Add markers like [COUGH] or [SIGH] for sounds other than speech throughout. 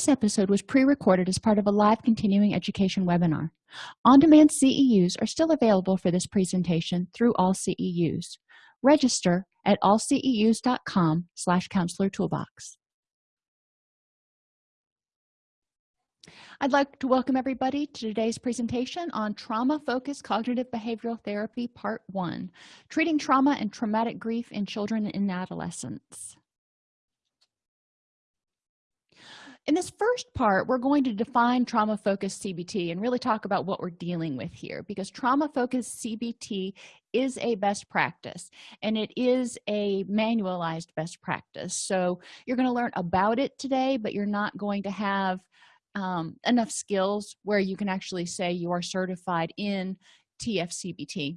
this episode was pre-recorded as part of a live continuing education webinar. On-demand ceus are still available for this presentation through all ceus register at allceus.com slash counselor toolbox. I'd like to welcome everybody to today's presentation on Trauma-Focused Cognitive Behavioral Therapy Part 1, Treating Trauma and Traumatic Grief in Children and Adolescents. In this first part, we're going to define trauma-focused CBT and really talk about what we're dealing with here because trauma-focused CBT is a best practice and it is a manualized best practice. So you're going to learn about it today, but you're not going to have um, enough skills where you can actually say you are certified in TFCBT.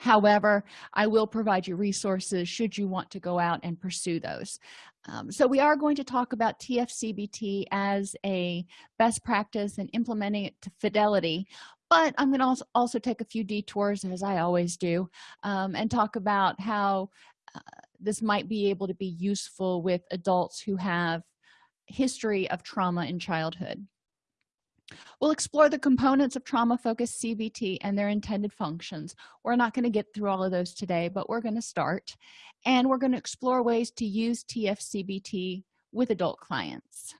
However, I will provide you resources should you want to go out and pursue those. Um, so we are going to talk about TFCBT as a best practice and implementing it to fidelity, but I'm going to also, take a few detours as I always do um, and talk about how uh, this might be able to be useful with adults who have history of trauma in childhood we'll explore the components of trauma-focused cbt and their intended functions. We're not going to get through all of those today but we're going to start. And we're going to explore ways to use tfcbt with adult clients.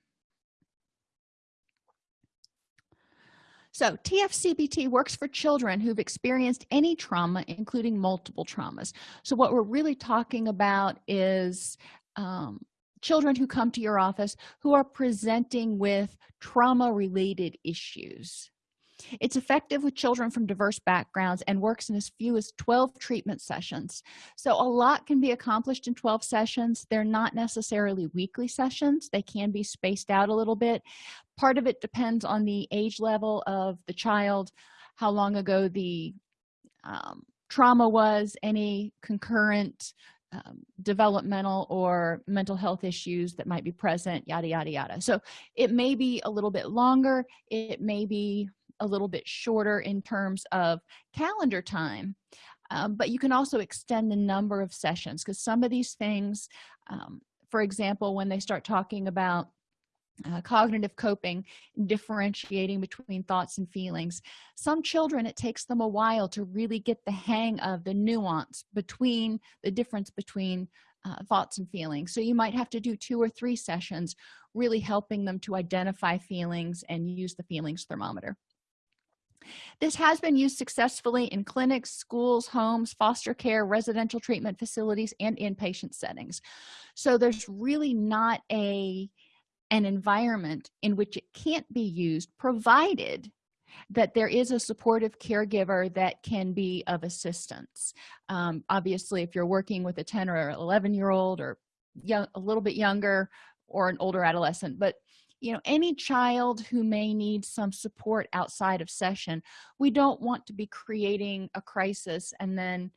So tfcbt works for children who've experienced any trauma including multiple traumas. So what we're really talking about is um, children who come to your office who are presenting with trauma related issues. It's effective with children from diverse backgrounds and works in as few as 12 treatment sessions. So a lot can be accomplished in 12 sessions. They're not necessarily weekly sessions. They can be spaced out a little bit. Part of it depends on the age level of the child how long ago the um, trauma was any concurrent um, developmental or mental health issues that might be present yada yada yada. So it may be a little bit longer it may be a little bit shorter in terms of calendar time um, but you can also extend the number of sessions because some of these things um, for example when they start talking about uh, cognitive coping differentiating between thoughts and feelings. Some children it takes them a while to really get the hang of the nuance between the difference between uh, thoughts and feelings. So you might have to do two or three sessions really helping them to identify feelings and use the feelings thermometer. This has been used successfully in clinics schools homes foster care residential treatment facilities and inpatient settings. So there's really not a an environment in which it can't be used provided that there is a supportive caregiver that can be of assistance. Um, obviously if you're working with a 10 or 11 year old or young a little bit younger or an older adolescent but you know any child who may need some support outside of session we don't want to be creating a crisis and then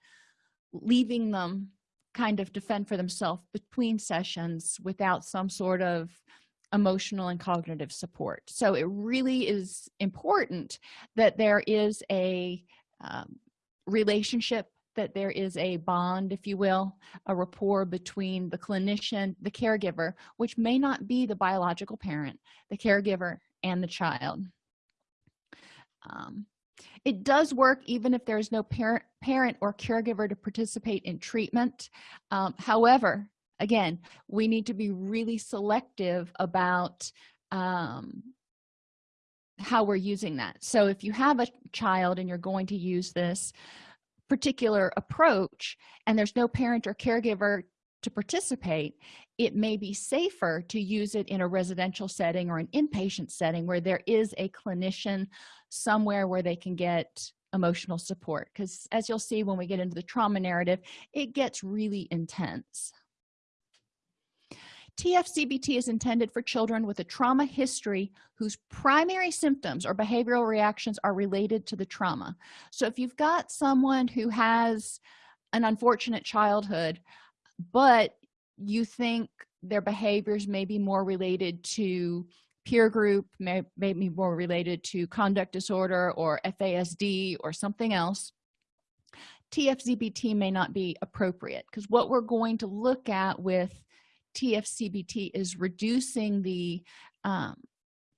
leaving them kind of defend for themselves between sessions without some sort of emotional and cognitive support. So it really is important that there is a um, relationship that there is a bond if you will a rapport between the clinician the caregiver which may not be the biological parent the caregiver and the child. Um, it does work even if there is no parent parent or caregiver to participate in treatment. Um, however again we need to be really selective about um, how we're using that. So if you have a child and you're going to use this particular approach and there's no parent or caregiver to participate it may be safer to use it in a residential setting or an inpatient setting where there is a clinician somewhere where they can get emotional support. Because as you'll see when we get into the trauma narrative it gets really intense TFCBT is intended for children with a trauma history whose primary symptoms or behavioral reactions are related to the trauma. So if you've got someone who has an unfortunate childhood, but you think their behaviors may be more related to peer group, may, may be more related to conduct disorder or FASD or something else, TFCBT may not be appropriate because what we're going to look at with TFCBT is reducing the um,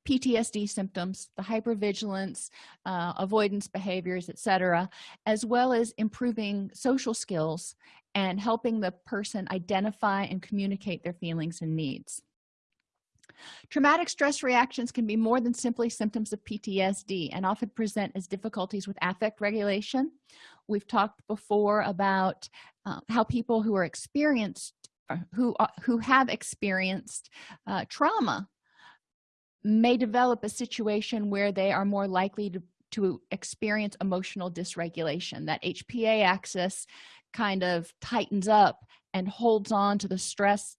ptsd symptoms the hypervigilance uh, avoidance behaviors etc as well as improving social skills and helping the person identify and communicate their feelings and needs. Traumatic stress reactions can be more than simply symptoms of ptsd and often present as difficulties with affect regulation. We've talked before about uh, how people who are experienced who uh, who have experienced uh, trauma may develop a situation where they are more likely to to experience emotional dysregulation that hpa axis kind of tightens up and holds on to the stress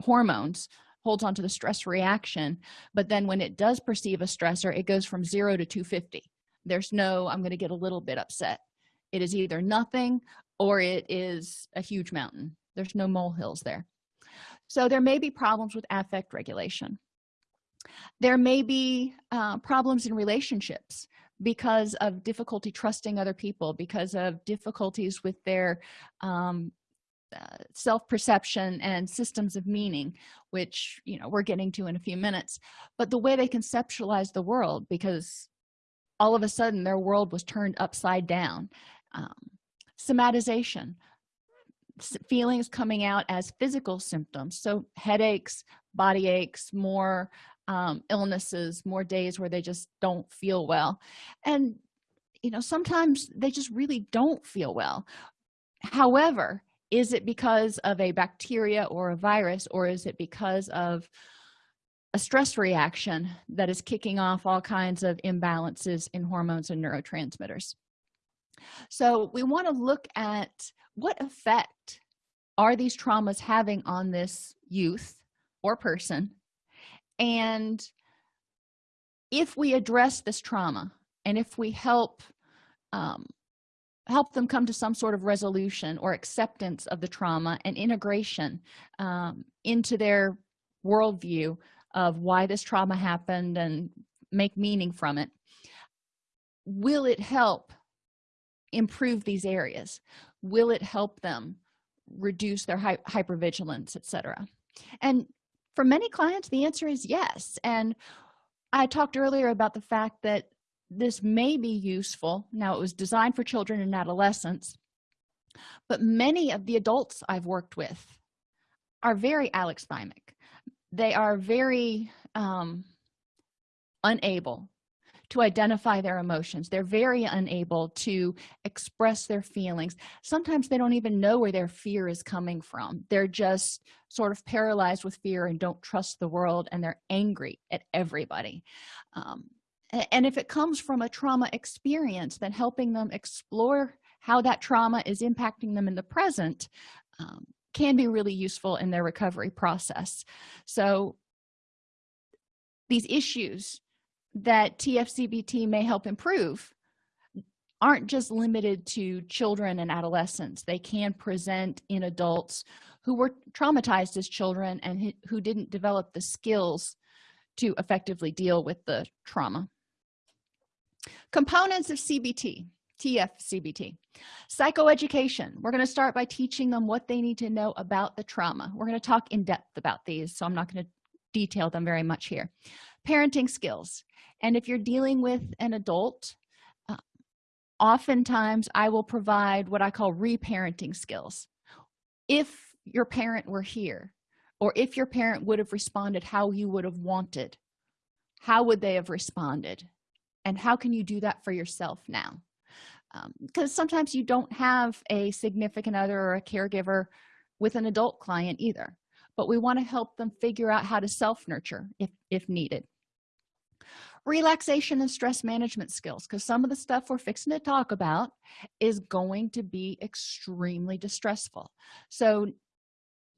hormones holds on to the stress reaction but then when it does perceive a stressor it goes from zero to 250 there's no i'm going to get a little bit upset. It is either nothing or it is a huge mountain there's no molehills there. So there may be problems with affect regulation. There may be uh, problems in relationships because of difficulty trusting other people because of difficulties with their um, uh, self-perception and systems of meaning which you know we're getting to in a few minutes. But the way they conceptualize the world because all of a sudden their world was turned upside down um, somatization feelings coming out as physical symptoms. So headaches body aches more um, illnesses more days where they just don't feel well. And you know sometimes they just really don't feel well. However is it because of a bacteria or a virus or is it because of a stress reaction that is kicking off all kinds of imbalances in hormones and neurotransmitters so we want to look at what effect are these traumas having on this youth or person? And if we address this trauma and if we help um, help them come to some sort of resolution or acceptance of the trauma and integration um, into their worldview of why this trauma happened and make meaning from it will it help improve these areas? Will it help them reduce their hy hypervigilance etc and for many clients the answer is yes. And i talked earlier about the fact that this may be useful. Now it was designed for children and adolescents but many of the adults i've worked with are very alexithymic they are very um, unable to identify their emotions. They're very unable to express their feelings. Sometimes they don't even know where their fear is coming from. They're just sort of paralyzed with fear and don't trust the world and they're angry at everybody. Um, and if it comes from a trauma experience then helping them explore how that trauma is impacting them in the present um, can be really useful in their recovery process. So these issues that tfcbt may help improve aren't just limited to children and adolescents. They can present in adults who were traumatized as children and who didn't develop the skills to effectively deal with the trauma. Components of cbt tfcbt psychoeducation. We're going to start by teaching them what they need to know about the trauma. We're going to talk in depth about these so i'm not going to detail them very much here parenting skills. And if you're dealing with an adult uh, oftentimes i will provide what i call reparenting skills. If your parent were here or if your parent would have responded how you would have wanted how would they have responded? And how can you do that for yourself now? Because um, sometimes you don't have a significant other or a caregiver with an adult client either. But we want to help them figure out how to self-nurture if if needed relaxation and stress management skills because some of the stuff we're fixing to talk about is going to be extremely distressful. So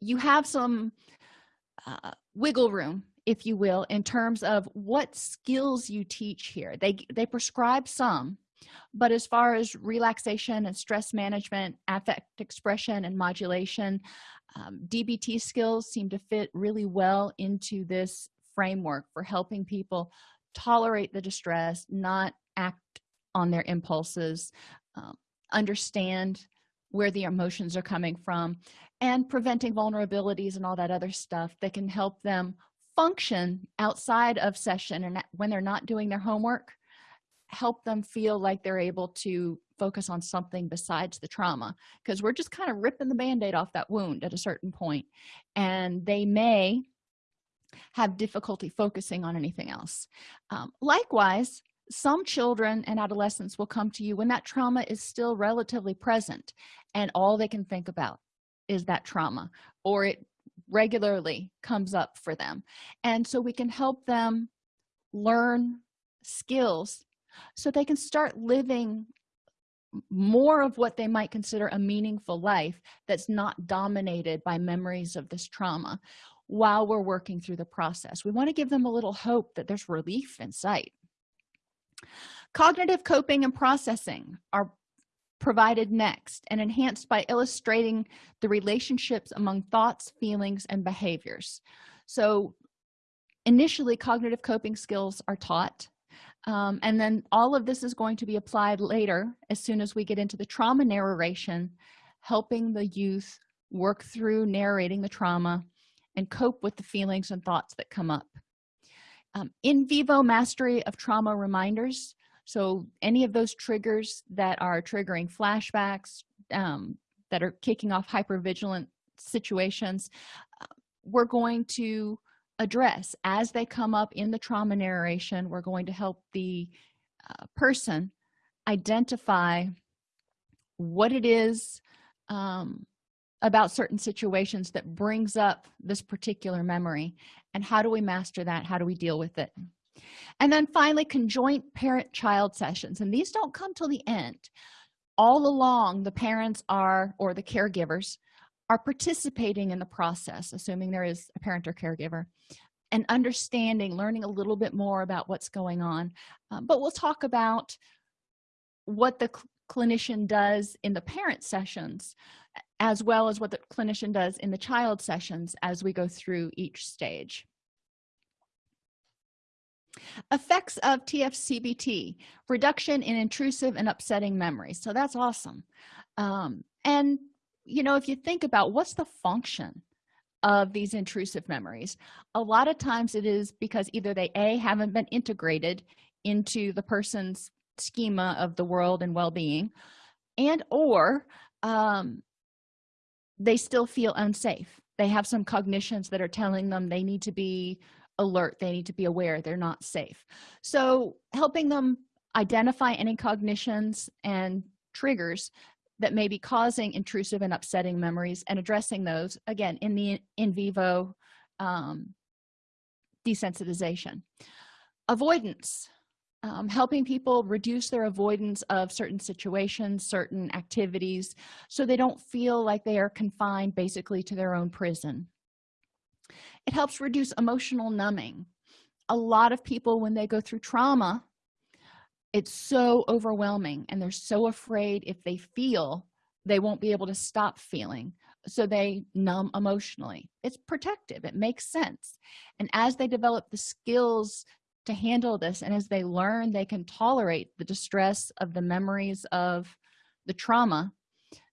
you have some uh, wiggle room if you will in terms of what skills you teach here. They they prescribe some but as far as relaxation and stress management affect expression and modulation um, dbt skills seem to fit really well into this framework for helping people tolerate the distress not act on their impulses um, understand where the emotions are coming from and preventing vulnerabilities and all that other stuff that can help them function outside of session and when they're not doing their homework help them feel like they're able to focus on something besides the trauma. Because we're just kind of ripping the band-aid off that wound at a certain point and they may have difficulty focusing on anything else. Um, likewise some children and adolescents will come to you when that trauma is still relatively present and all they can think about is that trauma or it regularly comes up for them. And so we can help them learn skills so they can start living more of what they might consider a meaningful life that's not dominated by memories of this trauma while we're working through the process. We want to give them a little hope that there's relief in sight. Cognitive coping and processing are provided next and enhanced by illustrating the relationships among thoughts feelings and behaviors. So initially cognitive coping skills are taught um, and then all of this is going to be applied later as soon as we get into the trauma narration helping the youth work through narrating the trauma and cope with the feelings and thoughts that come up. Um, in vivo mastery of trauma reminders. So any of those triggers that are triggering flashbacks um, that are kicking off hypervigilant situations uh, we're going to address. As they come up in the trauma narration we're going to help the uh, person identify what it is um, about certain situations that brings up this particular memory and how do we master that? How do we deal with it? And then finally conjoint parent child sessions and these don't come till the end. All along the parents are or the caregivers are participating in the process assuming there is a parent or caregiver and understanding learning a little bit more about what's going on. Um, but we'll talk about what the cl clinician does in the parent sessions as well as what the clinician does in the child sessions as we go through each stage. Effects of tfcbt reduction in intrusive and upsetting memories so that's awesome. Um, and you know if you think about what's the function of these intrusive memories a lot of times it is because either they a haven't been integrated into the person's schema of the world and well-being and or um, they still feel unsafe. They have some cognitions that are telling them they need to be alert they need to be aware they're not safe. So helping them identify any cognitions and triggers that may be causing intrusive and upsetting memories and addressing those again in the in vivo um, desensitization. Avoidance um, helping people reduce their avoidance of certain situations certain activities so they don't feel like they are confined basically to their own prison. It helps reduce emotional numbing. A lot of people when they go through trauma it's so overwhelming and they're so afraid if they feel they won't be able to stop feeling so they numb emotionally. It's protective. It makes sense. And as they develop the skills to handle this and as they learn they can tolerate the distress of the memories of the trauma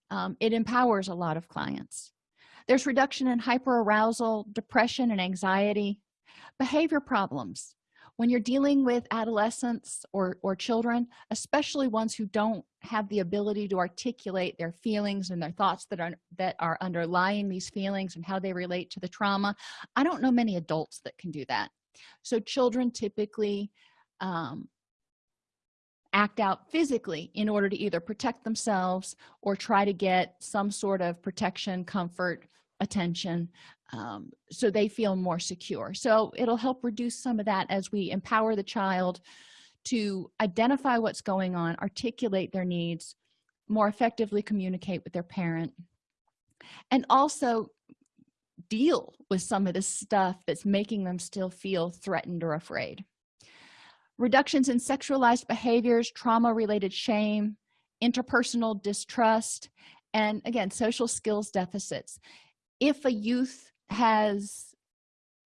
um, it empowers a lot of clients. There's reduction in hyperarousal depression and anxiety. Behavior problems. When you're dealing with adolescents or or children especially ones who don't have the ability to articulate their feelings and their thoughts that are that are underlying these feelings and how they relate to the trauma i don't know many adults that can do that so children typically um, act out physically in order to either protect themselves or try to get some sort of protection comfort attention um, so they feel more secure. So it'll help reduce some of that as we empower the child to identify what's going on articulate their needs more effectively communicate with their parent. And also deal with some of the stuff that's making them still feel threatened or afraid. Reductions in sexualized behaviors trauma related shame interpersonal distrust and again social skills deficits. If a youth has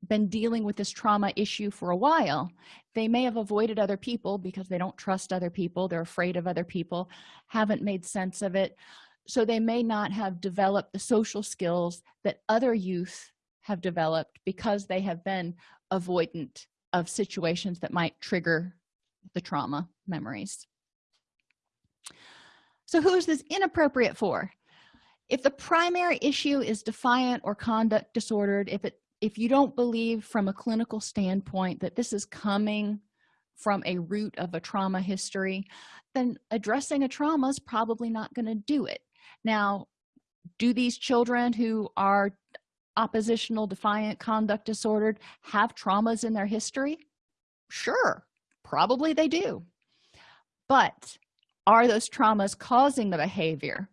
been dealing with this trauma issue for a while they may have avoided other people because they don't trust other people they're afraid of other people haven't made sense of it so they may not have developed the social skills that other youth have developed because they have been avoidant of situations that might trigger the trauma memories. So who is this inappropriate for? If the primary issue is defiant or conduct disordered if it if you don't believe from a clinical standpoint that this is coming from a root of a trauma history then addressing a trauma is probably not going to do it now do these children who are oppositional defiant conduct disordered have traumas in their history? Sure probably they do. But are those traumas causing the behavior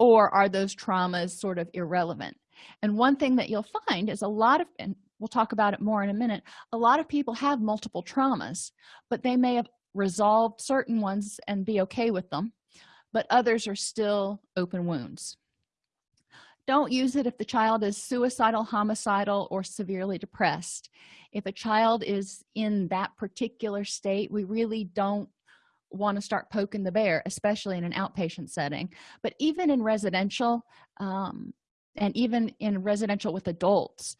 or are those traumas sort of irrelevant? And one thing that you'll find is a lot of and we'll talk about it more in a minute a lot of people have multiple traumas but they may have resolved certain ones and be okay with them but others are still open wounds. Don't use it if the child is suicidal homicidal or severely depressed. If a child is in that particular state we really don't want to start poking the bear especially in an outpatient setting. But even in residential um, and even in residential with adults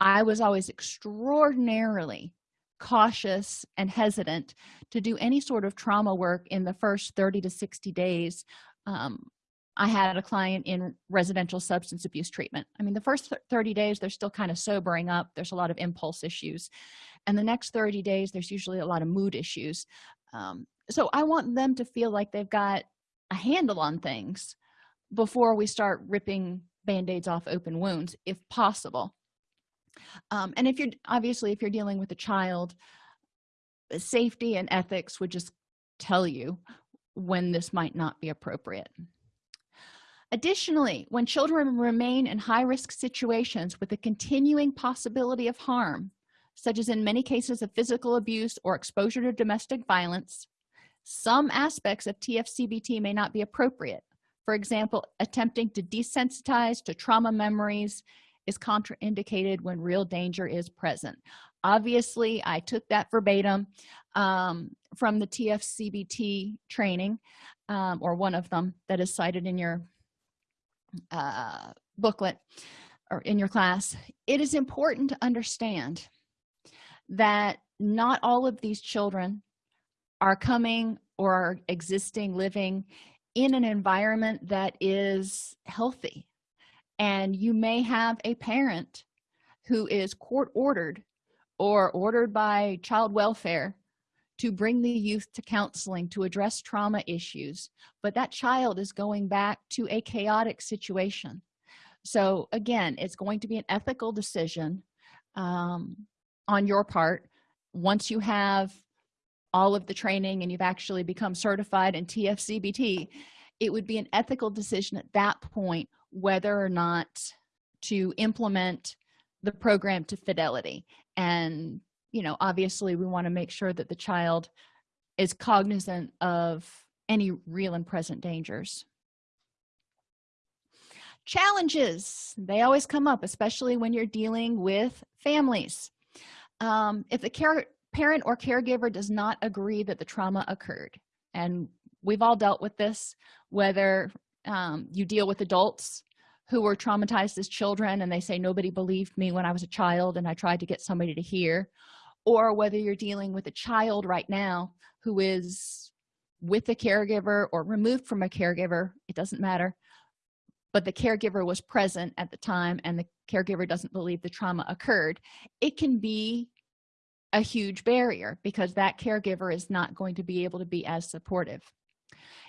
i was always extraordinarily cautious and hesitant to do any sort of trauma work in the first 30 to 60 days um, i had a client in residential substance abuse treatment. I mean the first 30 days they're still kind of sobering up there's a lot of impulse issues and the next 30 days there's usually a lot of mood issues um, so i want them to feel like they've got a handle on things before we start ripping band-aids off open wounds if possible um, and if you're obviously if you're dealing with a child safety and ethics would just tell you when this might not be appropriate. Additionally when children remain in high-risk situations with a continuing possibility of harm such as in many cases of physical abuse or exposure to domestic violence some aspects of tfcbt may not be appropriate. For example attempting to desensitize to trauma memories is contraindicated when real danger is present. Obviously i took that verbatim um, from the tfcbt training um, or one of them that is cited in your uh, booklet or in your class. It is important to understand that not all of these children are coming or are existing living in an environment that is healthy and you may have a parent who is court ordered or ordered by child welfare to bring the youth to counseling to address trauma issues but that child is going back to a chaotic situation. So again it's going to be an ethical decision um, on your part. Once you have all of the training and you've actually become certified in tfcbt it would be an ethical decision at that point whether or not to implement the program to fidelity. And you know obviously we want to make sure that the child is cognizant of any real and present dangers. Challenges they always come up especially when you're dealing with families. Um, if the care parent or caregiver does not agree that the trauma occurred and we've all dealt with this whether um, you deal with adults who were traumatized as children and they say nobody believed me when i was a child and i tried to get somebody to hear. Or whether you're dealing with a child right now who is with a caregiver or removed from a caregiver it doesn't matter but the caregiver was present at the time and the caregiver doesn't believe the trauma occurred it can be a huge barrier because that caregiver is not going to be able to be as supportive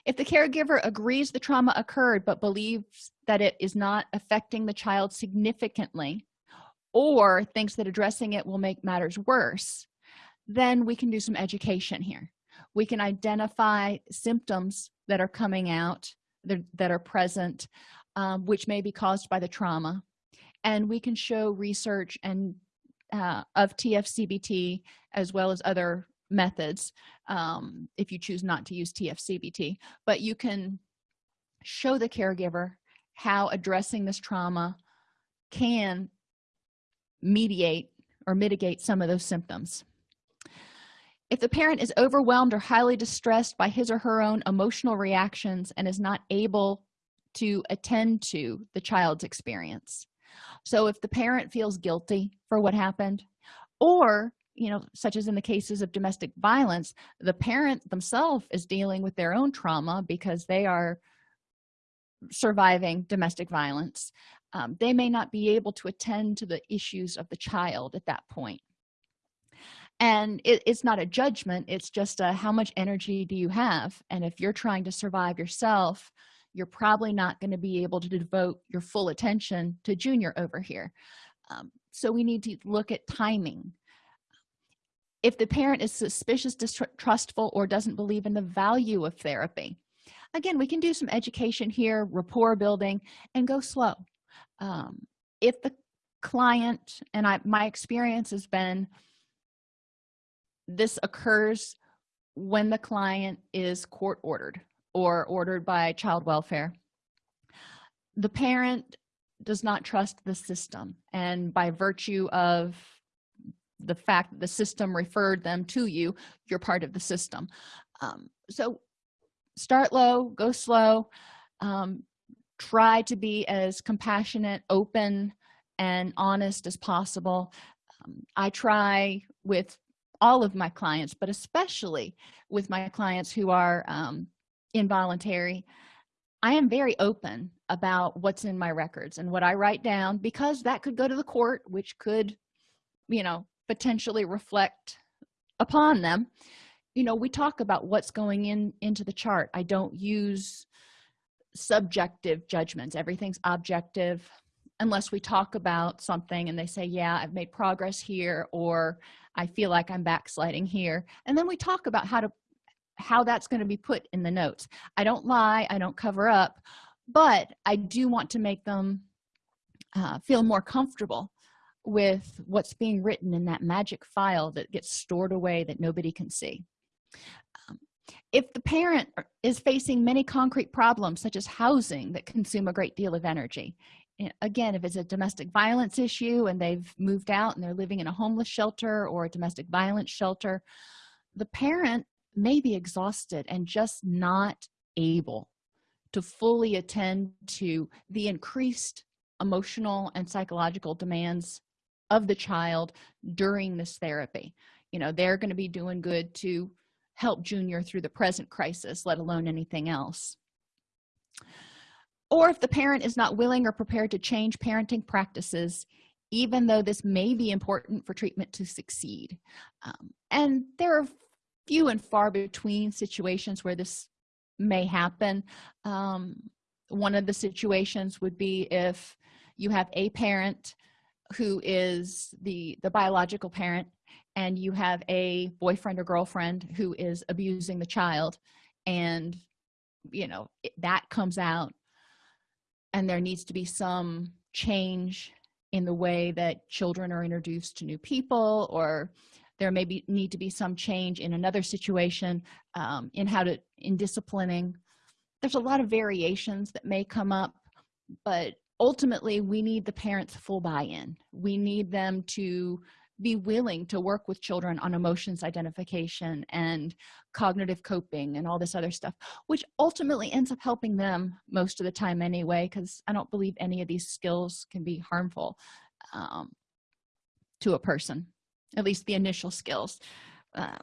if the caregiver agrees the trauma occurred but believes that it is not affecting the child significantly or thinks that addressing it will make matters worse then we can do some education here. We can identify symptoms that are coming out that, are present um, which may be caused by the trauma. And we can show research and uh, of tfcbt as well as other methods um, if you choose not to use tfcbt but you can show the caregiver how addressing this trauma can mediate or mitigate some of those symptoms. If the parent is overwhelmed or highly distressed by his or her own emotional reactions and is not able to attend to the child's experience. So if the parent feels guilty for what happened or you know such as in the cases of domestic violence the parent themselves is dealing with their own trauma because they are surviving domestic violence. Um, they may not be able to attend to the issues of the child at that point. And it, it's not a judgment it's just a how much energy do you have? And if you're trying to survive yourself you're probably not going to be able to devote your full attention to junior over here. Um, so we need to look at timing if the parent is suspicious distrustful or doesn't believe in the value of therapy. Again we can do some education here rapport building and go slow. Um, if the client and i my experience has been this occurs when the client is court ordered or ordered by child welfare. The parent does not trust the system and by virtue of the fact that the system referred them to you you're part of the system. Um, so start low go slow. Um, try to be as compassionate open and honest as possible. Um, i try with all of my clients but especially with my clients who are um, involuntary. I am very open about what's in my records and what i write down because that could go to the court which could you know potentially reflect upon them. You know we talk about what's going in into the chart. I don't use subjective judgments. Everything's objective. Unless we talk about something and they say yeah i've made progress here or i feel like i'm backsliding here. And then we talk about how to how that's going to be put in the notes. I don't lie i don't cover up but i do want to make them uh, feel more comfortable with what's being written in that magic file that gets stored away that nobody can see. Um, if the parent is facing many concrete problems such as housing that consume a great deal of energy. Again if it's a domestic violence issue and they've moved out and they're living in a homeless shelter or a domestic violence shelter the parent may be exhausted and just not able to fully attend to the increased emotional and psychological demands of the child during this therapy. You know they're going to be doing good to help junior through the present crisis let alone anything else. Or if the parent is not willing or prepared to change parenting practices even though this may be important for treatment to succeed. Um, and there are few and far between situations where this may happen. Um, one of the situations would be if you have a parent who is the the biological parent and you have a boyfriend or girlfriend who is abusing the child and you know it, that comes out and there needs to be some change in the way that children are introduced to new people or there may be need to be some change in another situation um, in how to in disciplining. There's a lot of variations that may come up but ultimately we need the parents full buy-in. We need them to be willing to work with children on emotions identification and cognitive coping and all this other stuff which ultimately ends up helping them most of the time anyway because i don't believe any of these skills can be harmful um, to a person at least the initial skills. Um,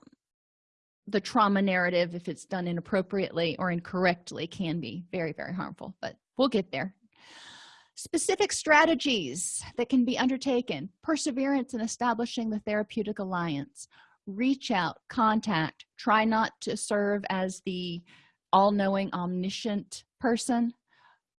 the trauma narrative if it's done inappropriately or incorrectly can be very very harmful but we'll get there specific strategies that can be undertaken perseverance in establishing the therapeutic alliance reach out contact try not to serve as the all-knowing omniscient person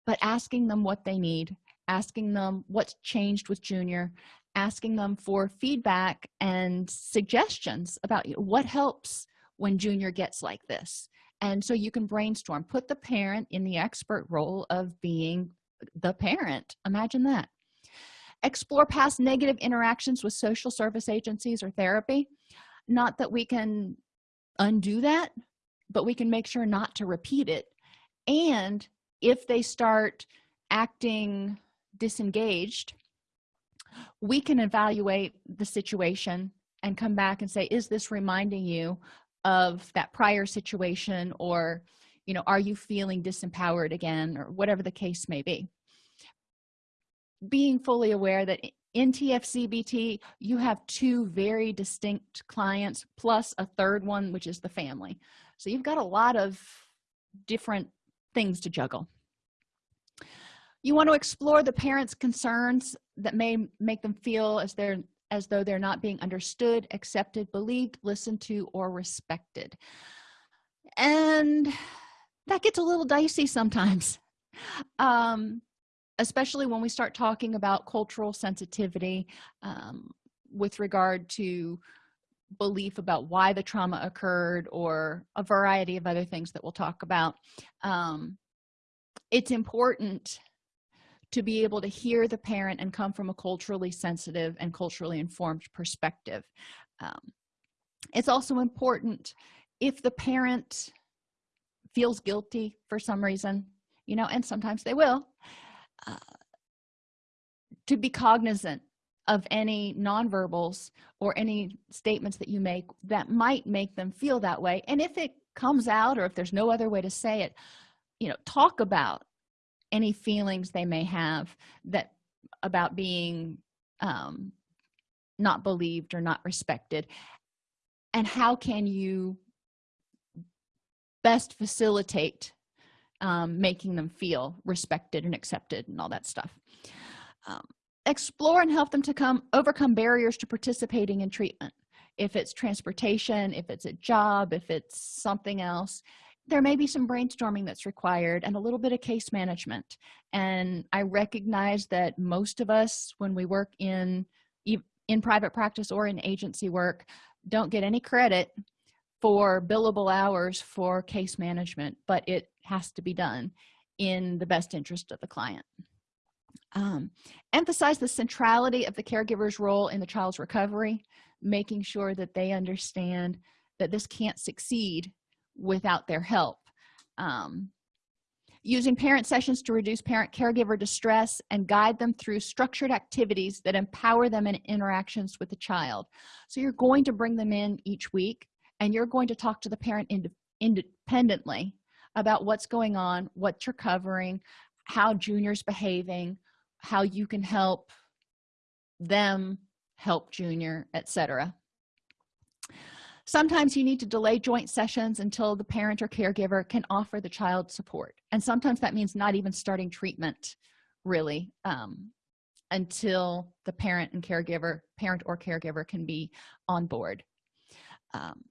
but asking them what they need asking them what's changed with junior asking them for feedback and suggestions about what helps when junior gets like this. And so you can brainstorm. Put the parent in the expert role of being the parent. Imagine that. Explore past negative interactions with social service agencies or therapy. Not that we can undo that but we can make sure not to repeat it. And if they start acting disengaged we can evaluate the situation and come back and say is this reminding you of that prior situation or you know are you feeling disempowered again or whatever the case may be. Being fully aware that in tfcbt you have two very distinct clients plus a third one which is the family. So you've got a lot of different things to juggle. You want to explore the parents concerns that may make them feel as they're as though they're not being understood accepted believed listened to or respected. And that gets a little dicey sometimes. [LAUGHS] Um, especially when we start talking about cultural sensitivity um, with regard to belief about why the trauma occurred or a variety of other things that we'll talk about. Um, it's important to be able to hear the parent and come from a culturally sensitive and culturally informed perspective. Um, it's also important if the parent feels guilty for some reason you know and sometimes they will uh, to be cognizant of any nonverbals or any statements that you make that might make them feel that way. And if it comes out or if there's no other way to say it you know talk about any feelings they may have that about being um, not believed or not respected. And how can you best facilitate um, making them feel respected and accepted and all that stuff. Um, explore and help them to come overcome barriers to participating in treatment. If it's transportation if it's a job if it's something else there may be some brainstorming that's required and a little bit of case management. And i recognize that most of us when we work in in private practice or in agency work don't get any credit for billable hours for case management but it has to be done in the best interest of the client. Um, emphasize the centrality of the caregiver's role in the child's recovery making sure that they understand that this can't succeed without their help. Um, using parent sessions to reduce parent caregiver distress and guide them through structured activities that empower them in interactions with the child. So you're going to bring them in each week and you're going to talk to the parent ind independently about what's going on what you're covering how junior's behaving how you can help them help junior etc sometimes you need to delay joint sessions until the parent or caregiver can offer the child support. And sometimes that means not even starting treatment really um, until the parent and caregiver parent or caregiver can be on board. Um,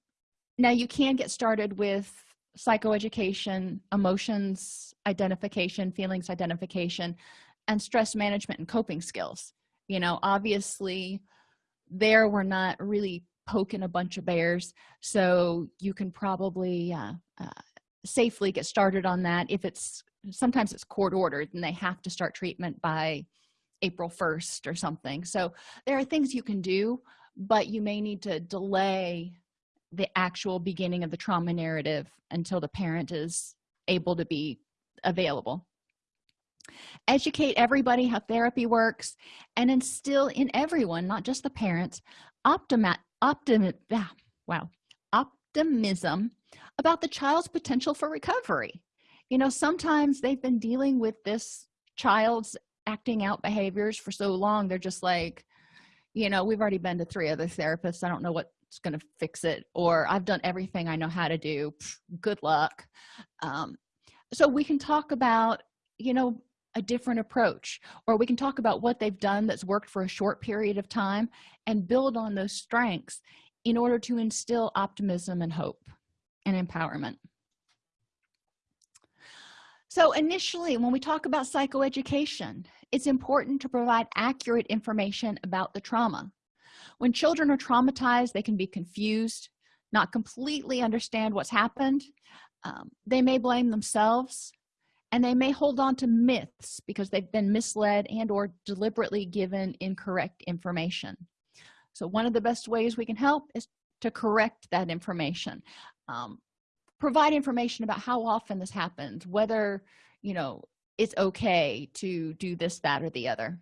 now you can get started with psychoeducation emotions identification feelings identification and stress management and coping skills. You know obviously there we're not really poking a bunch of bears so you can probably uh, uh, safely get started on that if it's sometimes it's court ordered and they have to start treatment by april 1st or something. So there are things you can do but you may need to delay the actual beginning of the trauma narrative until the parent is able to be available. Educate everybody how therapy works and instill in everyone not just the parents optimi optim ah, wow optimism about the child's potential for recovery. You know sometimes they've been dealing with this child's acting out behaviors for so long they're just like you know we've already been to three other therapists i don't know what's going to fix it or i've done everything i know how to do good luck. Um, so we can talk about you know a different approach or we can talk about what they've done that's worked for a short period of time and build on those strengths in order to instill optimism and hope and empowerment. So initially when we talk about psychoeducation it's important to provide accurate information about the trauma when children are traumatized they can be confused not completely understand what's happened. Um, they may blame themselves and they may hold on to myths because they've been misled and or deliberately given incorrect information. So one of the best ways we can help is to correct that information. Um, provide information about how often this happens whether you know it's okay to do this that or the other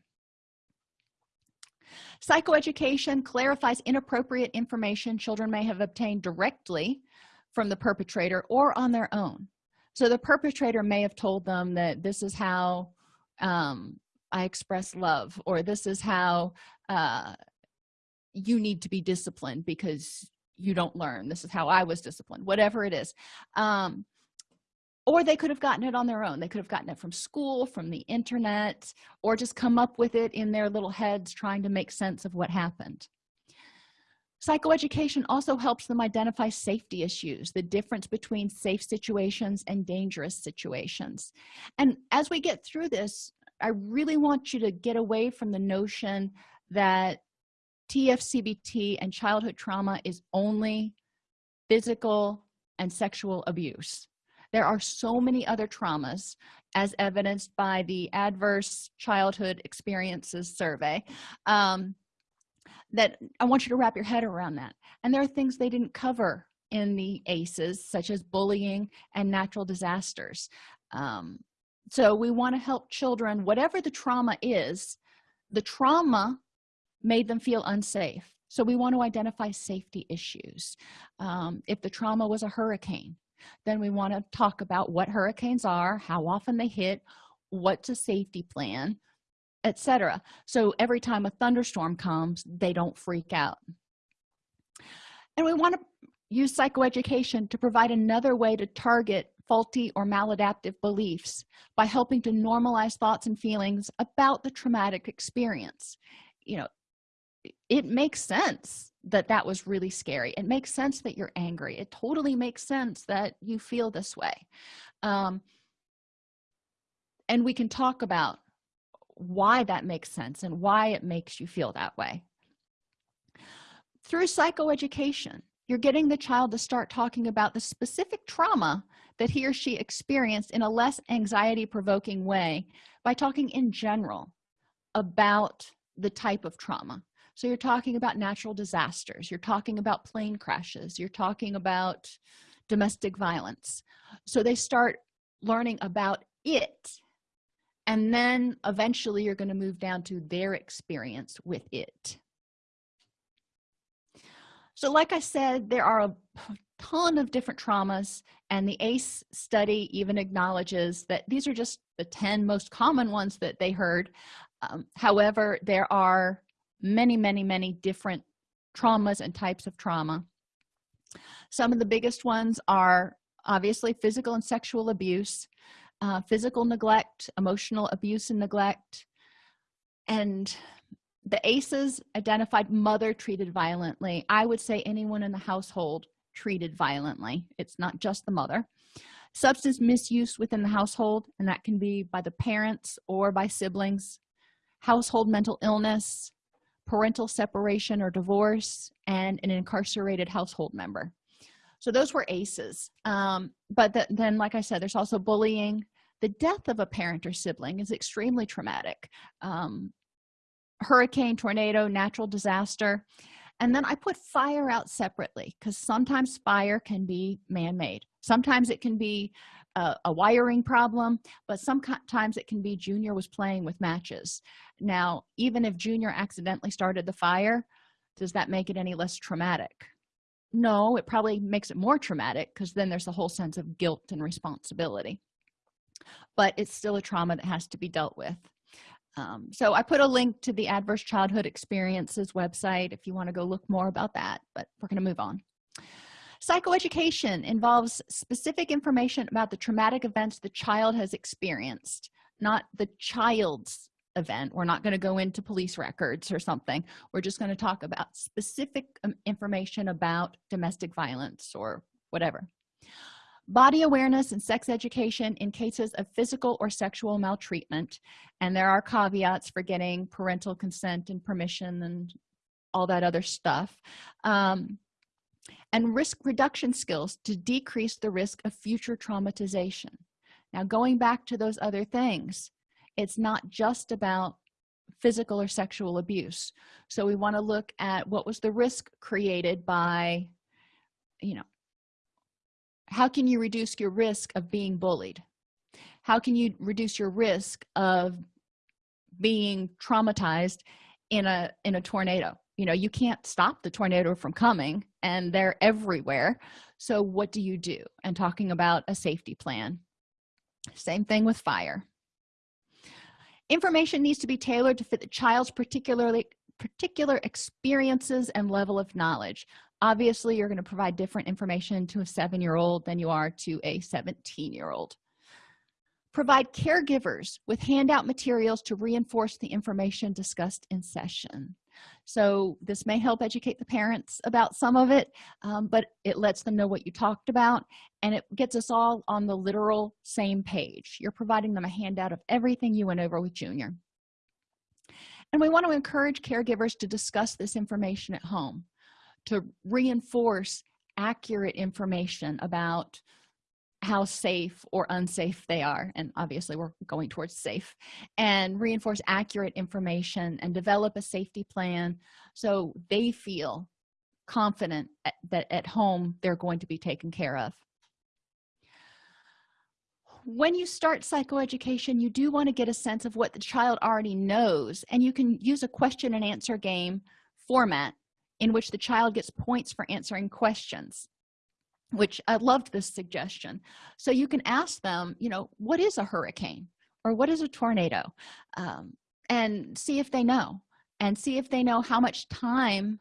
psychoeducation clarifies inappropriate information children may have obtained directly from the perpetrator or on their own. So the perpetrator may have told them that this is how um, i express love or this is how uh, you need to be disciplined because you don't learn. This is how i was disciplined whatever it is. Um, or they could have gotten it on their own. They could have gotten it from school from the internet or just come up with it in their little heads trying to make sense of what happened. Psychoeducation also helps them identify safety issues the difference between safe situations and dangerous situations. And as we get through this i really want you to get away from the notion that tfcbt and childhood trauma is only physical and sexual abuse there are so many other traumas as evidenced by the adverse childhood experiences survey um, that i want you to wrap your head around that. And there are things they didn't cover in the aces such as bullying and natural disasters. Um, so we want to help children whatever the trauma is the trauma made them feel unsafe. So we want to identify safety issues. Um, if the trauma was a hurricane then we want to talk about what hurricanes are how often they hit what's a safety plan etc so every time a thunderstorm comes they don't freak out. And we want to use psychoeducation to provide another way to target faulty or maladaptive beliefs by helping to normalize thoughts and feelings about the traumatic experience. You know it makes sense that that was really scary. It makes sense that you're angry. It totally makes sense that you feel this way. Um, and we can talk about why that makes sense and why it makes you feel that way. Through psychoeducation you're getting the child to start talking about the specific trauma that he or she experienced in a less anxiety provoking way by talking in general about the type of trauma so you're talking about natural disasters you're talking about plane crashes you're talking about domestic violence. So they start learning about it and then eventually you're going to move down to their experience with it. So like i said there are a ton of different traumas and the ace study even acknowledges that these are just the 10 most common ones that they heard. Um, however there are many many many different traumas and types of trauma. Some of the biggest ones are obviously physical and sexual abuse uh, physical neglect emotional abuse and neglect and the aces identified mother treated violently. I would say anyone in the household treated violently. It's not just the mother. Substance misuse within the household and that can be by the parents or by siblings. Household mental illness parental separation or divorce and an incarcerated household member. So those were aces. Um, but the, then like i said there's also bullying. The death of a parent or sibling is extremely traumatic. Um, hurricane tornado natural disaster. And then i put fire out separately because sometimes fire can be man-made. Sometimes it can be a, a, wiring problem but sometimes it can be junior was playing with matches now even if junior accidentally started the fire does that make it any less traumatic? No it probably makes it more traumatic because then there's a whole sense of guilt and responsibility. But it's still a trauma that has to be dealt with. Um, so i put a link to the adverse childhood experiences website if you want to go look more about that but we're going to move on. Psychoeducation involves specific information about the traumatic events the child has experienced not the child's event. We're not going to go into police records or something. We're just going to talk about specific um, information about domestic violence or whatever. Body awareness and sex education in cases of physical or sexual maltreatment. And there are caveats for getting parental consent and permission and all that other stuff. Um, and risk reduction skills to decrease the risk of future traumatization. Now going back to those other things it's not just about physical or sexual abuse. So we want to look at what was the risk created by you know how can you reduce your risk of being bullied? How can you reduce your risk of being traumatized in a in a tornado? You know you can't stop the tornado from coming and they're everywhere. So what do you do? And talking about a safety plan. Same thing with fire information needs to be tailored to fit the child's particularly particular experiences and level of knowledge. Obviously you're going to provide different information to a seven-year-old than you are to a 17 year old provide caregivers with handout materials to reinforce the information discussed in session so this may help educate the parents about some of it um, but it lets them know what you talked about and it gets us all on the literal same page. You're providing them a handout of everything you went over with junior. And we want to encourage caregivers to discuss this information at home to reinforce accurate information about how safe or unsafe they are and obviously we're going towards safe and reinforce accurate information and develop a safety plan so they feel confident at, that at home they're going to be taken care of. When you start psychoeducation you do want to get a sense of what the child already knows and you can use a question and answer game format in which the child gets points for answering questions which i loved this suggestion. So you can ask them you know what is a hurricane or what is a tornado? Um, and see if they know and see if they know how much time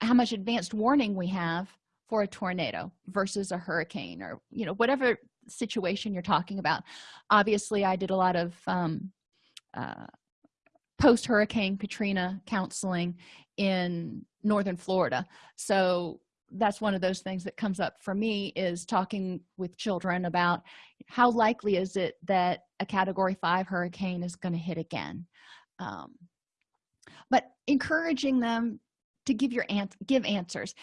how much advanced warning we have for a tornado versus a hurricane or you know whatever situation you're talking about. Obviously i did a lot of um, uh, post hurricane katrina counseling in northern florida. So that's one of those things that comes up for me is talking with children about how likely is it that a category five hurricane is going to hit again? Um, but encouraging them to give your ant give answers.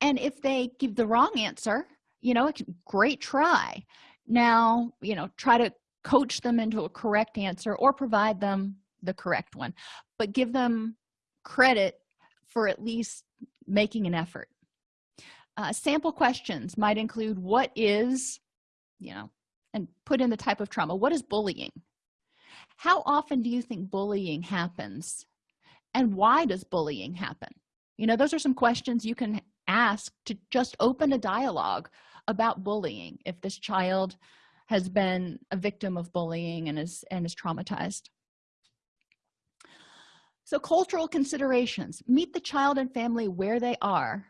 And if they give the wrong answer you know it's great try. Now you know try to coach them into a correct answer or provide them the correct one. But give them credit for at least making an effort uh, sample questions might include what is you know and put in the type of trauma what is bullying? How often do you think bullying happens? And why does bullying happen? You know those are some questions you can ask to just open a dialogue about bullying if this child has been a victim of bullying and is and is traumatized. So cultural considerations meet the child and family where they are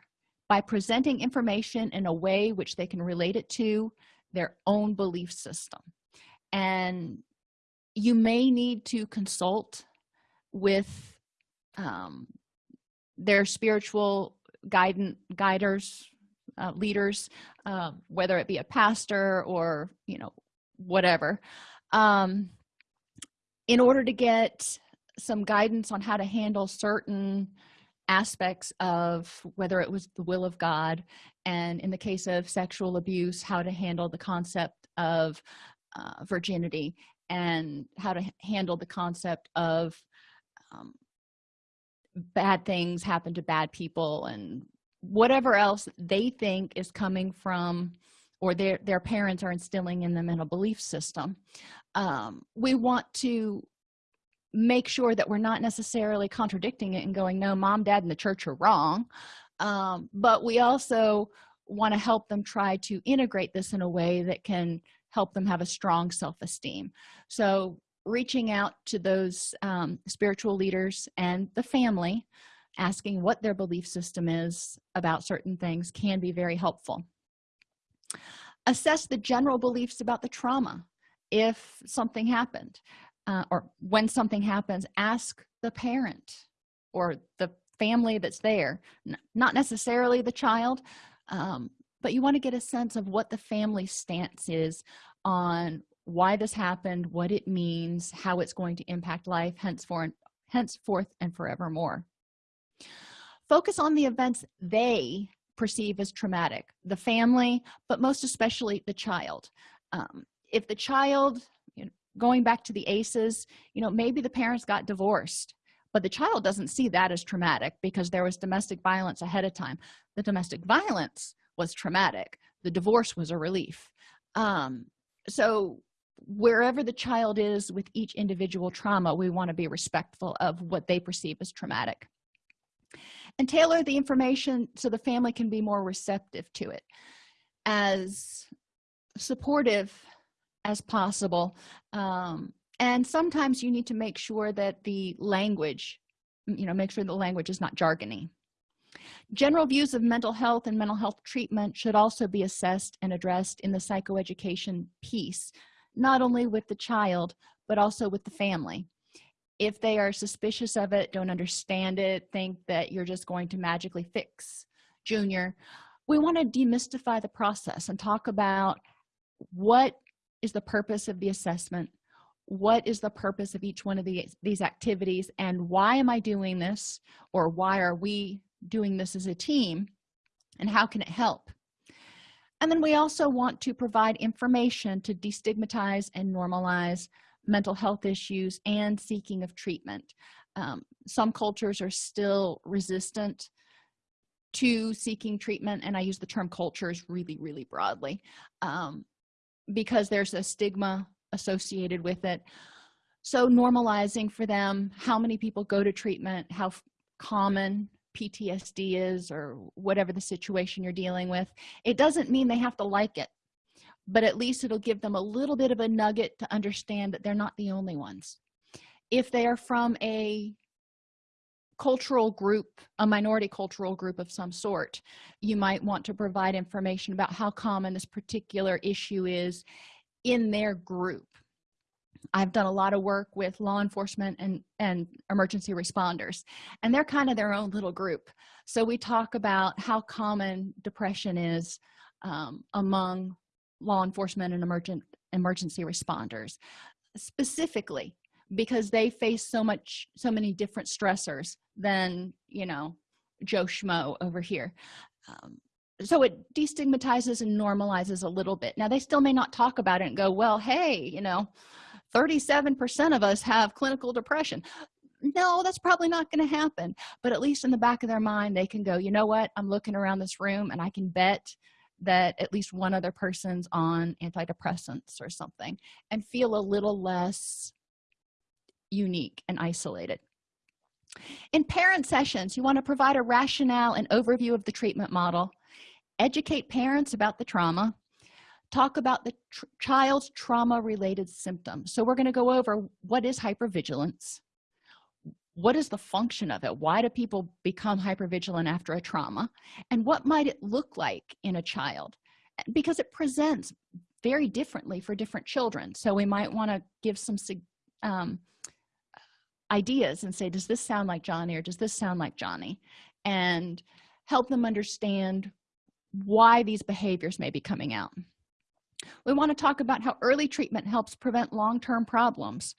by presenting information in a way which they can relate it to their own belief system. And you may need to consult with um, their spiritual guidance guiders uh, leaders uh, whether it be a pastor or you know whatever um, in order to get some guidance on how to handle certain aspects of whether it was the will of god and in the case of sexual abuse how to handle the concept of uh, virginity and how to handle the concept of um, bad things happen to bad people and whatever else they think is coming from or their their parents are instilling in them in a belief system. Um, we want to make sure that we're not necessarily contradicting it and going no mom dad and the church are wrong. Um, but we also want to help them try to integrate this in a way that can help them have a strong self-esteem. So reaching out to those um, spiritual leaders and the family asking what their belief system is about certain things can be very helpful. Assess the general beliefs about the trauma if something happened uh, or when something happens ask the parent or the family that's there not necessarily the child um, but you want to get a sense of what the family stance is on why this happened what it means how it's going to impact life henceforth henceforth and forevermore. Focus on the events they perceive as traumatic the family but most especially the child. Um, if the child going back to the aces you know maybe the parents got divorced but the child doesn't see that as traumatic because there was domestic violence ahead of time. The domestic violence was traumatic. The divorce was a relief. Um, so wherever the child is with each individual trauma we want to be respectful of what they perceive as traumatic. And tailor the information so the family can be more receptive to it. As supportive as possible. Um, and sometimes you need to make sure that the language you know make sure the language is not jargony. General views of mental health and mental health treatment should also be assessed and addressed in the psychoeducation piece not only with the child but also with the family. If they are suspicious of it don't understand it think that you're just going to magically fix junior we want to demystify the process and talk about what is the purpose of the assessment. What is the purpose of each one of the, these activities? And why am i doing this? Or why are we doing this as a team? And how can it help? And then we also want to provide information to destigmatize and normalize mental health issues and seeking of treatment. Um, some cultures are still resistant to seeking treatment and i use the term cultures really really broadly. Um, because there's a stigma associated with it. So normalizing for them how many people go to treatment how common ptsd is or whatever the situation you're dealing with it doesn't mean they have to like it. But at least it'll give them a little bit of a nugget to understand that they're not the only ones. If they are from a cultural group a minority cultural group of some sort you might want to provide information about how common this particular issue is in their group. I've done a lot of work with law enforcement and and emergency responders and they're kind of their own little group. So we talk about how common depression is um, among law enforcement and emergent emergency responders. Specifically because they face so much so many different stressors than you know joe schmo over here. Um, so it destigmatizes and normalizes a little bit. Now they still may not talk about it and go well hey you know 37 percent of us have clinical depression. No that's probably not going to happen. But at least in the back of their mind they can go you know what? I'm looking around this room and i can bet that at least one other person's on antidepressants or something and feel a little less unique and isolated in parent sessions you want to provide a rationale and overview of the treatment model educate parents about the trauma talk about the tr child's trauma related symptoms. So we're going to go over what is hypervigilance what is the function of it why do people become hypervigilant after a trauma and what might it look like in a child? Because it presents very differently for different children. So we might want to give some um, ideas and say does this sound like johnny or does this sound like johnny? And help them understand why these behaviors may be coming out. We want to talk about how early treatment helps prevent long-term problems.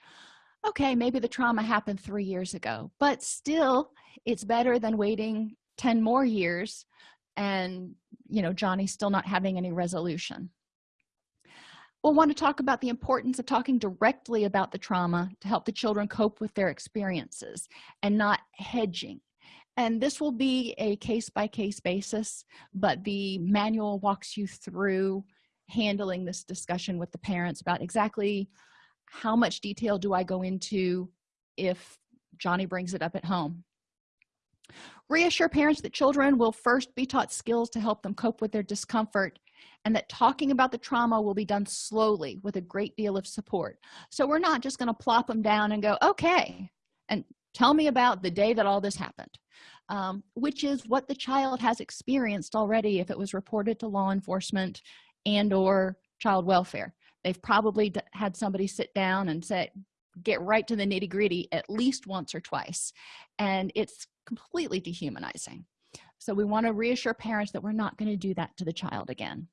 Okay maybe the trauma happened three years ago but still it's better than waiting 10 more years and you know johnny's still not having any resolution we'll want to talk about the importance of talking directly about the trauma to help the children cope with their experiences and not hedging. And this will be a case-by-case -case basis but the manual walks you through handling this discussion with the parents about exactly how much detail do i go into if johnny brings it up at home. Reassure parents that children will first be taught skills to help them cope with their discomfort and that talking about the trauma will be done slowly with a great deal of support. So we're not just going to plop them down and go okay and tell me about the day that all this happened um, which is what the child has experienced already if it was reported to law enforcement and or child welfare. They've probably had somebody sit down and say get right to the nitty-gritty at least once or twice and it's completely dehumanizing so we want to reassure parents that we're not going to do that to the child again.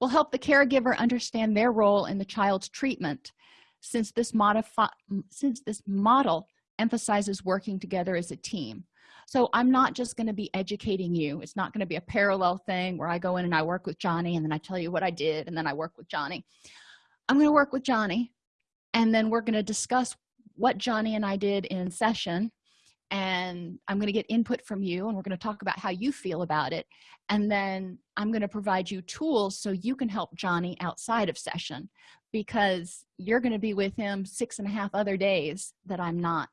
We'll help the caregiver understand their role in the child's treatment since this modify since this model emphasizes working together as a team. So i'm not just going to be educating you. It's not going to be a parallel thing where i go in and i work with johnny and then i tell you what i did and then i work with johnny. I'm going to work with johnny and then we're going to discuss what johnny and i did in session and i'm going to get input from you and we're going to talk about how you feel about it and then i'm going to provide you tools so you can help johnny outside of session because you're going to be with him six and a half other days that i'm not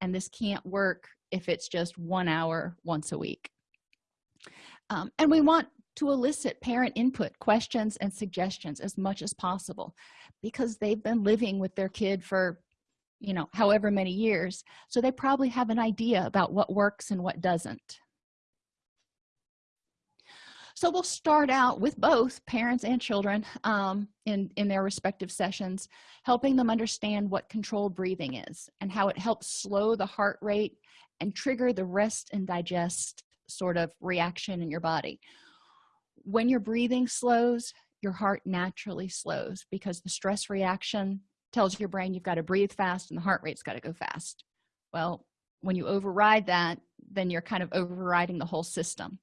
and this can't work if it's just one hour once a week. Um, and we want to elicit parent input questions and suggestions as much as possible because they've been living with their kid for you know however many years so they probably have an idea about what works and what doesn't. So we'll start out with both parents and children um, in in their respective sessions helping them understand what controlled breathing is and how it helps slow the heart rate and trigger the rest and digest sort of reaction in your body. When your breathing slows your heart naturally slows because the stress reaction tells your brain you've got to breathe fast and the heart rate's got to go fast. Well when you override that then you're kind of overriding the whole system.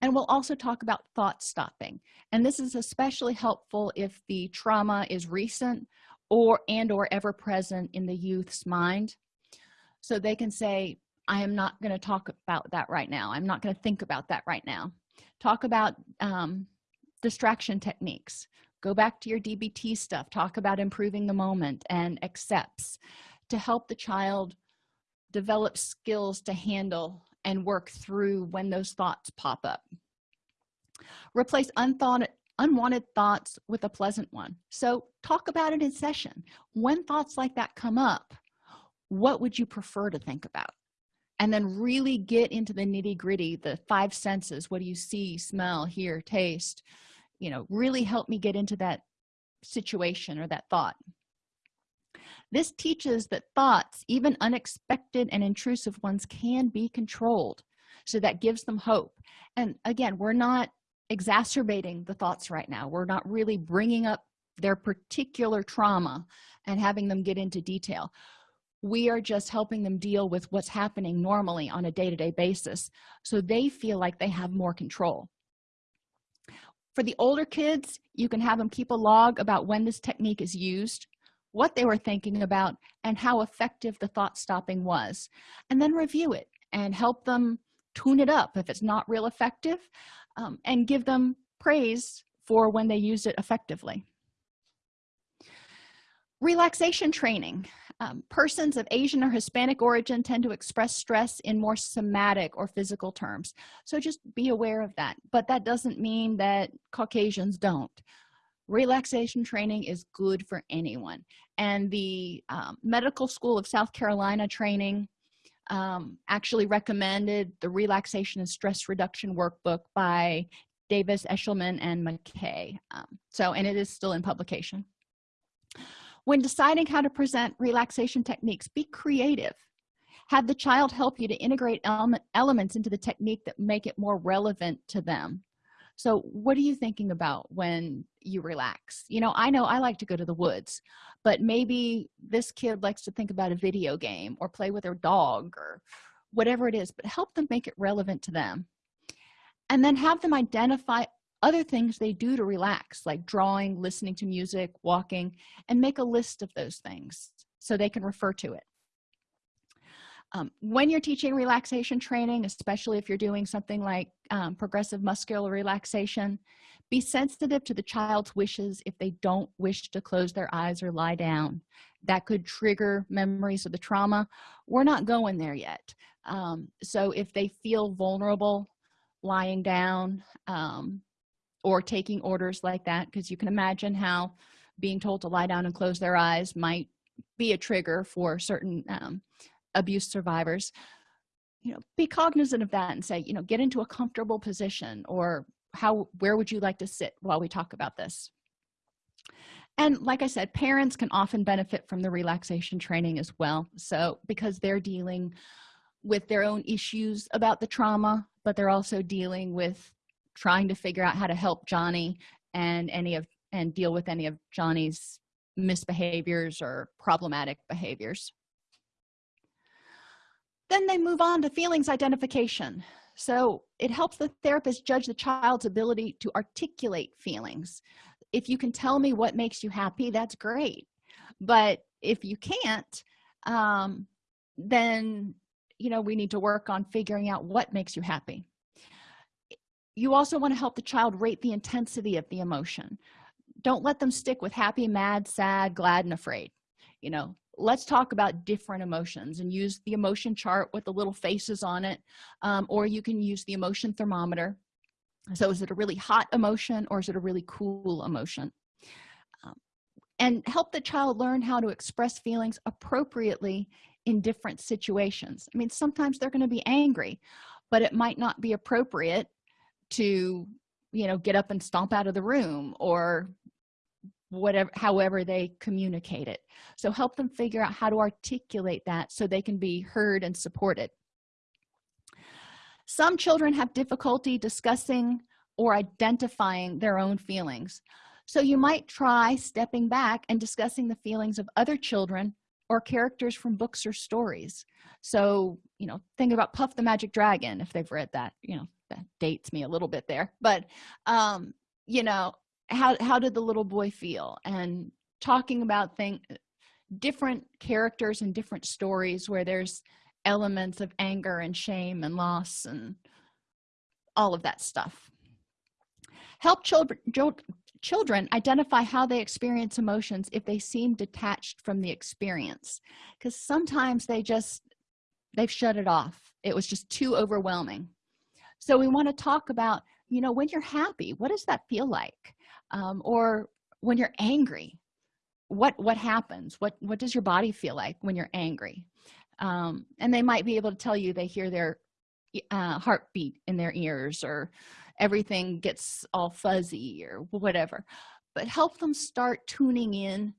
And we'll also talk about thought stopping. And this is especially helpful if the trauma is recent or and or ever present in the youth's mind. So they can say i am not going to talk about that right now. I'm not going to think about that right now. Talk about um, distraction techniques go back to your dbt stuff. Talk about improving the moment and accepts to help the child develop skills to handle and work through when those thoughts pop up. Replace unthought unwanted thoughts with a pleasant one. So talk about it in session. When thoughts like that come up what would you prefer to think about? And then really get into the nitty-gritty the five senses. What do you see smell hear taste you know really help me get into that situation or that thought. This teaches that thoughts even unexpected and intrusive ones can be controlled so that gives them hope. And again we're not exacerbating the thoughts right now. We're not really bringing up their particular trauma and having them get into detail. We are just helping them deal with what's happening normally on a day-to-day -day basis so they feel like they have more control for the older kids you can have them keep a log about when this technique is used what they were thinking about and how effective the thought stopping was and then review it and help them tune it up if it's not real effective um, and give them praise for when they use it effectively. Relaxation training um, persons of asian or hispanic origin tend to express stress in more somatic or physical terms. So just be aware of that. But that doesn't mean that caucasians don't. Relaxation training is good for anyone. And the um, medical school of south carolina training um, actually recommended the relaxation and stress reduction workbook by davis eshelman and mckay. Um, so and it is still in publication when deciding how to present relaxation techniques be creative. Have the child help you to integrate element, elements into the technique that make it more relevant to them. So what are you thinking about when you relax? You know i know i like to go to the woods but maybe this kid likes to think about a video game or play with their dog or whatever it is but help them make it relevant to them. And then have them identify other things they do to relax like drawing listening to music walking and make a list of those things so they can refer to it. Um, when you're teaching relaxation training especially if you're doing something like um, progressive muscular relaxation be sensitive to the child's wishes if they don't wish to close their eyes or lie down. That could trigger memories of the trauma. We're not going there yet. Um, so if they feel vulnerable lying down um, or taking orders like that because you can imagine how being told to lie down and close their eyes might be a trigger for certain um, abuse survivors. You know be cognizant of that and say you know get into a comfortable position or how where would you like to sit while we talk about this? And like i said parents can often benefit from the relaxation training as well. So because they're dealing with their own issues about the trauma but they're also dealing with trying to figure out how to help johnny and any of and deal with any of johnny's misbehaviors or problematic behaviors. Then they move on to feelings identification. So it helps the therapist judge the child's ability to articulate feelings. If you can tell me what makes you happy that's great. But if you can't um, then you know we need to work on figuring out what makes you happy you also want to help the child rate the intensity of the emotion. Don't let them stick with happy mad sad glad and afraid. You know let's talk about different emotions and use the emotion chart with the little faces on it um, or you can use the emotion thermometer. So is it a really hot emotion or is it a really cool emotion? Um, and help the child learn how to express feelings appropriately in different situations. I mean sometimes they're going to be angry but it might not be appropriate to you know get up and stomp out of the room or whatever however they communicate it. So help them figure out how to articulate that so they can be heard and supported. Some children have difficulty discussing or identifying their own feelings. So you might try stepping back and discussing the feelings of other children or characters from books or stories. So you know think about puff the magic dragon if they've read that you know that dates me a little bit there but um you know how how did the little boy feel? And talking about thing different characters and different stories where there's elements of anger and shame and loss and all of that stuff. Help children children identify how they experience emotions if they seem detached from the experience because sometimes they just they've shut it off. It was just too overwhelming so we want to talk about you know when you're happy what does that feel like? Um, or when you're angry what what happens? What what does your body feel like when you're angry? Um, and they might be able to tell you they hear their uh, heartbeat in their ears or everything gets all fuzzy or whatever. But help them start tuning in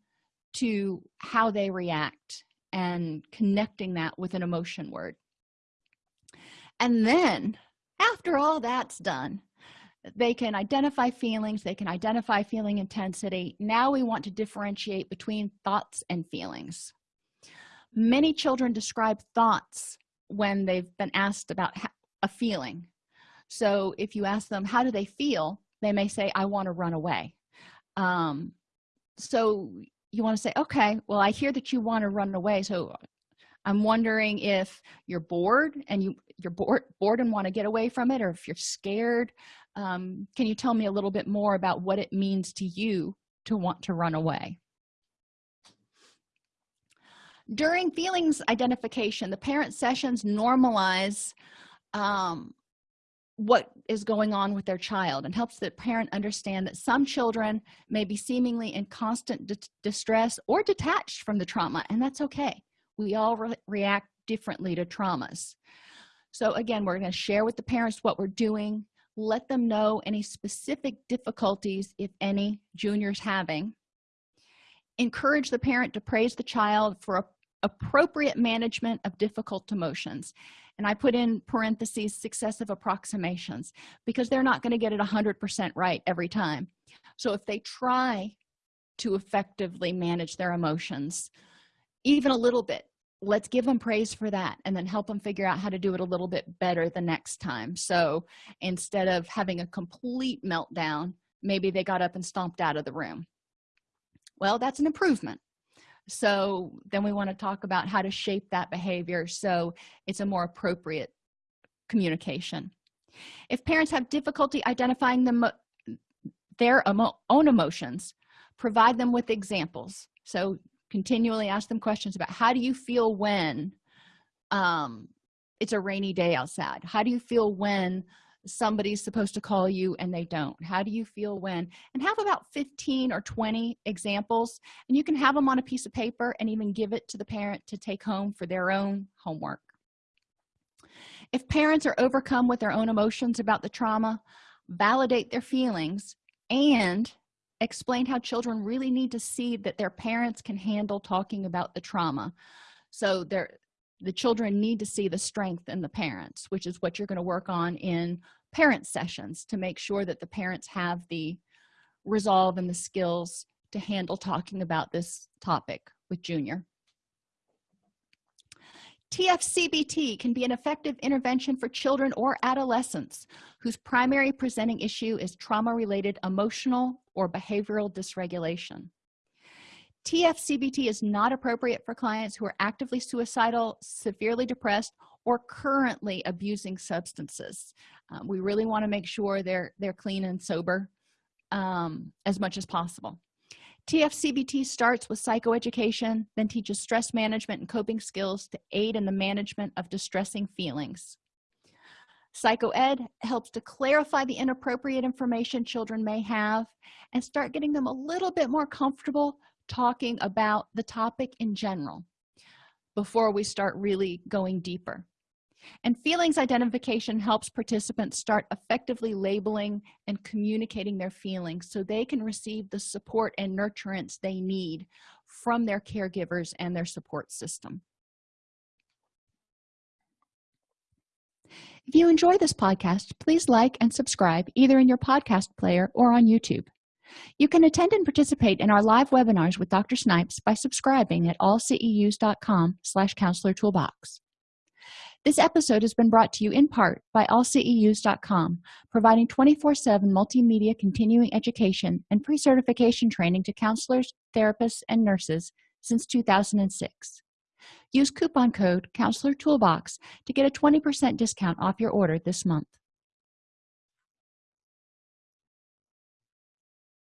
to how they react and connecting that with an emotion word. And then after all that's done they can identify feelings they can identify feeling intensity. Now we want to differentiate between thoughts and feelings. Many children describe thoughts when they've been asked about a feeling. So if you ask them how do they feel? they may say i want to run away. Um, so you want to say okay well i hear that you want to run away so i'm wondering if you're bored and you you're bored bored and want to get away from it or if you're scared um, can you tell me a little bit more about what it means to you to want to run away? During feelings identification the parent sessions normalize um, what is going on with their child and helps the parent understand that some children may be seemingly in constant distress or detached from the trauma and that's okay we all re react differently to traumas. So again we're going to share with the parents what we're doing. Let them know any specific difficulties if any juniors having. Encourage the parent to praise the child for appropriate management of difficult emotions. And i put in parentheses successive approximations because they're not going to get it 100 percent right every time. So if they try to effectively manage their emotions even a little bit let's give them praise for that and then help them figure out how to do it a little bit better the next time. So instead of having a complete meltdown maybe they got up and stomped out of the room. Well that's an improvement. So then we want to talk about how to shape that behavior so it's a more appropriate communication. If parents have difficulty identifying their emo own emotions provide them with examples. So continually ask them questions about how do you feel when um, it's a rainy day outside? How do you feel when somebody's supposed to call you and they don't? How do you feel when and have about 15 or 20 examples and you can have them on a piece of paper and even give it to the parent to take home for their own homework. If parents are overcome with their own emotions about the trauma validate their feelings and explain how children really need to see that their parents can handle talking about the trauma. So they're the children need to see the strength in the parents which is what you're going to work on in parent sessions to make sure that the parents have the resolve and the skills to handle talking about this topic with junior TFCBT can be an effective intervention for children or adolescents whose primary presenting issue is trauma-related emotional or behavioral dysregulation. TFCBT is not appropriate for clients who are actively suicidal, severely depressed, or currently abusing substances. Um, we really want to make sure they're, they're clean and sober um, as much as possible. TFCBT starts with psychoeducation, then teaches stress management and coping skills to aid in the management of distressing feelings. psychoed helps to clarify the inappropriate information children may have and start getting them a little bit more comfortable talking about the topic in general before we start really going deeper and feelings identification helps participants start effectively labeling and communicating their feelings so they can receive the support and nurturance they need from their caregivers and their support system. If you enjoy this podcast please like and subscribe either in your podcast player or on youtube. You can attend and participate in our live webinars with dr snipes by subscribing at allceus.com slash counselor toolbox this episode has been brought to you in part by allceus.com providing 24-7 multimedia continuing education and pre-certification training to counselors therapists and nurses since 2006 use coupon code counselor toolbox to get a 20 percent discount off your order this month